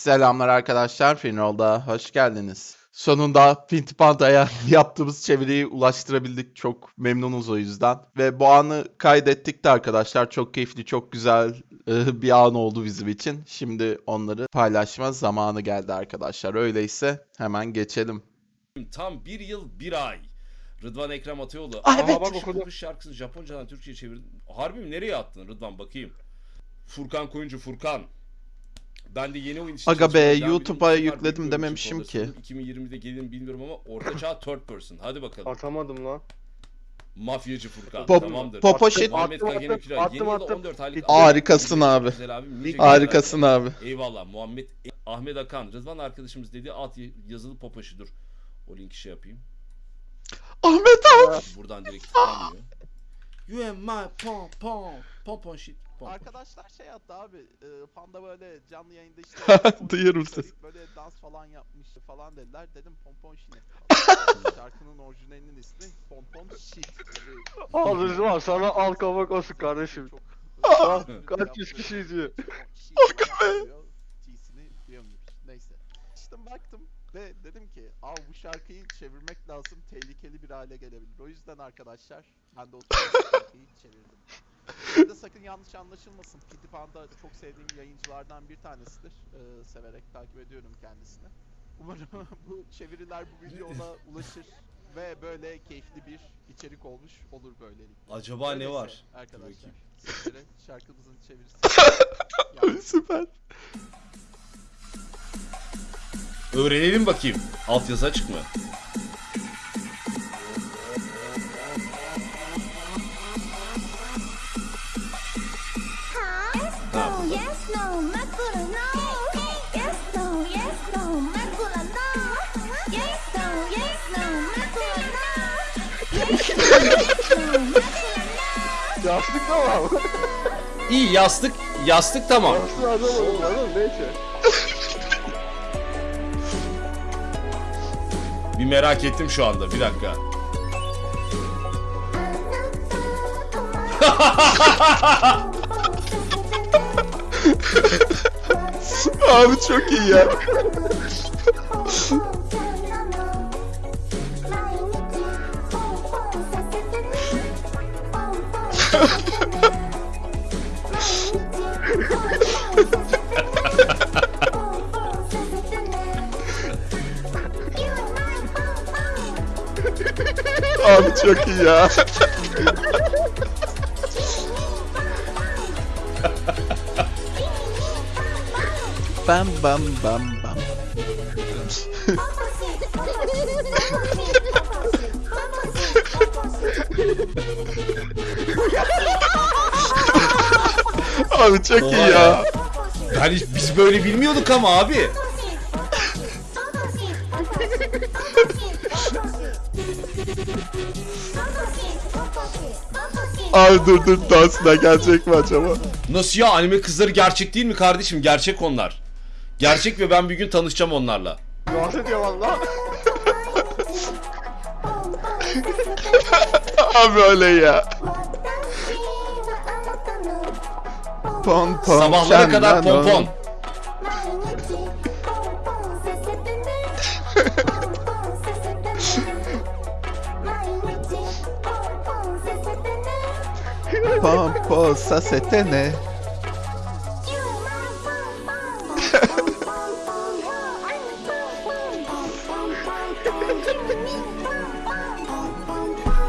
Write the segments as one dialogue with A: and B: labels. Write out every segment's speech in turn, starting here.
A: Selamlar arkadaşlar, Finrol'da hoş geldiniz. Sonunda Pinti Panda'ya yaptığımız çeviriyi ulaştırabildik. Çok memnunuz o yüzden. Ve bu anı kaydettik de arkadaşlar. Çok keyifli, çok güzel e, bir an oldu bizim için. Şimdi onları paylaşma zamanı geldi arkadaşlar. Öyleyse hemen geçelim.
B: Tam bir yıl bir ay. Rıdvan Ekrem Atayoğlu.
A: Ah,
B: Aa,
A: evet.
B: bak okudum. Şarkısını Japoncadan Türkçe'ye çevirdin. Harbi mi? Nereye attın Rıdvan bakayım. Furkan Koyuncu Furkan. Ben de yeni oyun için
A: Aga be. YouTube'a yükledim dememişim ki.
B: kodasını 2020'de gelir bilmiyorum ama orta çağ third person. Hadi bakalım.
C: Atamadım lan.
B: Mafyacı Furkan.
A: Pop-
B: Tamamdır.
A: Popoşit-
B: Muhammed
C: Attım,
B: Kagene
C: attım.
B: Yeni
C: attım,
B: yılda
C: attım.
B: 14 aylık.
A: Harikasın abi.
B: Abi.
A: Harikasın abi.
B: Eyvallah Muhammed Ahmet Akan Rıdvan arkadaşımız dedi alt yazılı popaşı dur. O linki şey yapayım.
A: Ahmet abi.
B: Buradan direkt tıklanmıyor. You am my pom pom pom pom shit.
D: Arkadaşlar şey attı abi. e, Panda böyle canlı yayında işte
A: Duyuyorum sesi.
D: Böyle dans falan yapmıştı falan dediler. Dedim pompon şine. Şarkının orijinalinin ismi pompon shit.
C: Al Rızvan sana al kabak olsun kardeşim.
D: Çok Yaptığı-
C: kaç yüz kişi izliyor.
D: T'sini duyamıyormuş. Neyse. İşte baktım ve dedim ki Aa bu şarkıyı çevirmek lazım tehlikeli bir hale gelebilir. O yüzden arkadaşlar ben de o şarkıyı çevirdim. Burada sakın yanlış anlaşılmasın. Panda çok sevdiğim yayıncılardan bir tanesidir. Ee, severek takip ediyorum kendisini. Umarım bu çeviriler bu videoda ulaşır ve böyle keyifli bir içerik olmuş olur böylelikle.
B: Acaba ne
D: Öyleyse
B: var?
D: Arkadaşlar sizlere şarkımızın çevirisi.
A: Süper.
B: Öğrenelim bakayım. Altyazı açık mı?
E: No, yes, no, macula, no. Yes, no, yes, no, macula, no. Yes, no, yes, no, macula, no. Yes, no, yes, no, macula, no.
C: Yastık tamam.
B: İyi yastık. Yastık tamam.
C: Yastık atamadım lan neyse.
B: Bir merak ettim şu anda. Bir dakika.
A: Abi çok iyi ya. Abi çok iyi ya. Bam bam bam bam. Abi çok iyi ya.
B: Yani biz böyle bilmiyorduk ama abi.
A: Abi dur dur dansına gelecek mi acaba?
B: Nasıl ya anime kızları gerçek değil mi kardeşim? Gerçek onlar. Gerçek ve ben bir gün tanışacağım onlarla.
C: Bahsediyor valla.
A: Abi öyle ya. Pon pon.
B: Sabahlara kadar
A: şanlan
B: pompon.
A: on. Pompon sa setene.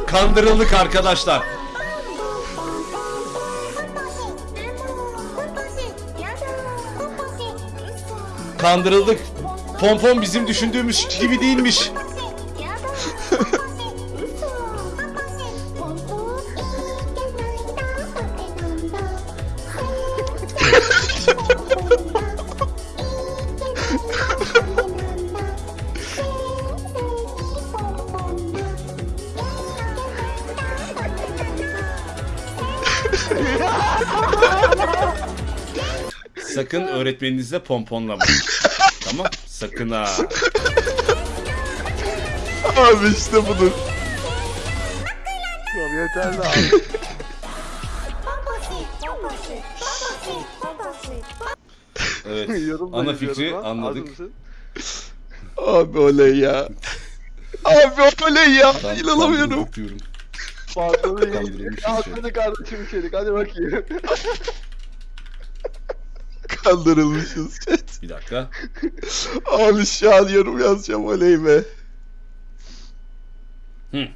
B: Kandırıldık arkadaşlar. Kandırıldık. Pompon bizim düşündüğümüz gibi değilmiş. Sakın öğretmeninizle pomponlamayın. tamam? Sakın ha.
A: Abi işte budur.
C: Tamam yeterli abi.
B: Evet.
C: Yorum da
B: Ana fikri
C: lan.
B: anladık.
C: Mısın?
A: Abi oley ya. Abi oley ya.
B: Ben
A: İnanamıyorum.
B: kandırıldık diyorum.
C: Fazla değil.
B: Kandırılmışız
C: Al
B: şey.
C: kardeşim içerik hadi bakayım.
A: Kandırılmışız chat.
B: Bir dakika.
A: Abi şu an yorum yazacağım oley be.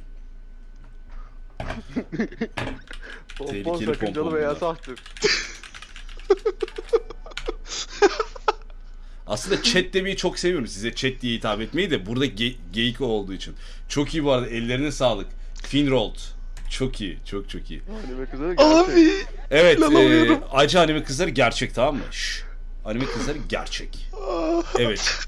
C: Pompon
B: Tehlikeli
C: sakıncalı veya sahtır.
B: Aslında chat demeyi çok seviyorum. Size chat diye hitap etmeyi de burada ge- geyik olduğu için. Çok iyi bu arada. Ellerine sağlık. Finrold. Çok iyi. Çok çok iyi.
C: Anime kızları gerçek.
A: Abi.
B: Evet. E, acı anime kızları gerçek tamam mı? Şş. Anime kızları gerçek. Evet.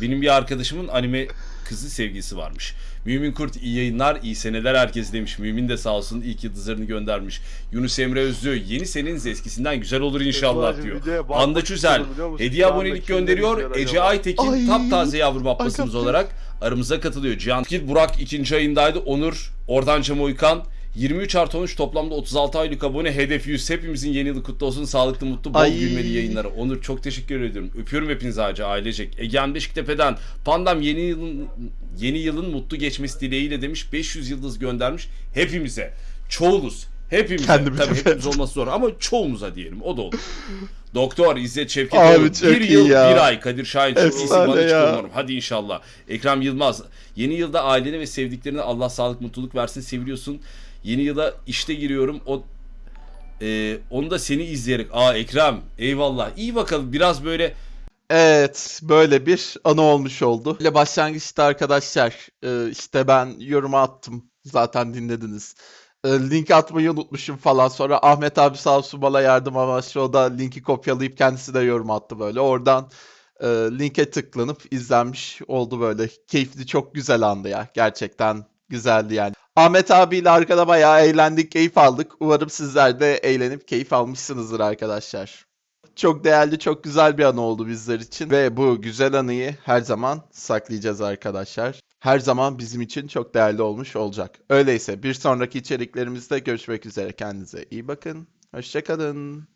B: Benim bir arkadaşımın anime kızı sevgilisi varmış. Mümin Kurt iyi yayınlar, iyi seneler herkes demiş. Mümin de sağ olsun ilk yıldızlarını göndermiş. Yunus Emre Özlü yeni seneniz eskisinden güzel olur inşallah diyor. Anda Çüzel
C: biliyor musun?
B: hediye abonelik gönderiyor. Ece? Aytekin
A: Ay.
B: taptaze yavrum abbasımız olarak aramıza katılıyor. Cihan Burak ikinci ayındaydı. Onur Ordanca Moykan 23 artı 13 toplamda 36 aylık abone. Hedef 100. Hepimizin yeni yılı kutlu olsun. Sağlıklı, mutlu, bol
A: Ay.
B: gülmeli yayınlara. Onur çok teşekkür ediyorum. Öpüyorum hepinizi ağacı ailecek. Egehan Beşiktepe'den Pandam yeni yılın yeni yılın mutlu geçmesi dileğiyle demiş. 500 yıldız göndermiş. Hepimize. Çoğuluz. Hepimize.
A: Kendimize.
B: Tabii hepimiz olması zor ama çoğumuza diyelim. O da olur. Doktor İzzet
A: Abi
B: Şevketoğlu.
A: çok
B: Bir yıl
A: ya.
B: bir ay. Kadir Şahin çok iyisin.
A: Efsane
B: Bana umarım. Hadi inşallah. Ekrem Yılmaz. Yeni yılda ailene ve sevdiklerine Allah sağlık mutluluk versin. Seviliyorsun. Yeni yıla işte giriyorum. O e, onu da seni izleyerek. Aa Ekrem eyvallah. İyi bakalım biraz böyle
A: Evet, böyle bir anı olmuş oldu. Böyle başlangıçta arkadaşlar, e, işte ben yoruma attım. Zaten dinlediniz. E, Link atmayı unutmuşum falan. Sonra Ahmet abi sağ olsun bana yardım amaçlı o da linki kopyalayıp kendisi de yorum attı böyle. Oradan e, linke tıklanıp izlenmiş oldu böyle. Keyifli, çok güzel andı ya. Gerçekten güzeldi yani. Ahmet abiyle arkada bayağı eğlendik, keyif aldık. Umarım sizler de eğlenip keyif almışsınızdır arkadaşlar. Çok değerli, çok güzel bir anı oldu bizler için ve bu güzel anıyı her zaman saklayacağız arkadaşlar. Her zaman bizim için çok değerli olmuş olacak. Öyleyse bir sonraki içeriklerimizde görüşmek üzere. Kendinize iyi bakın. Hoşçakalın.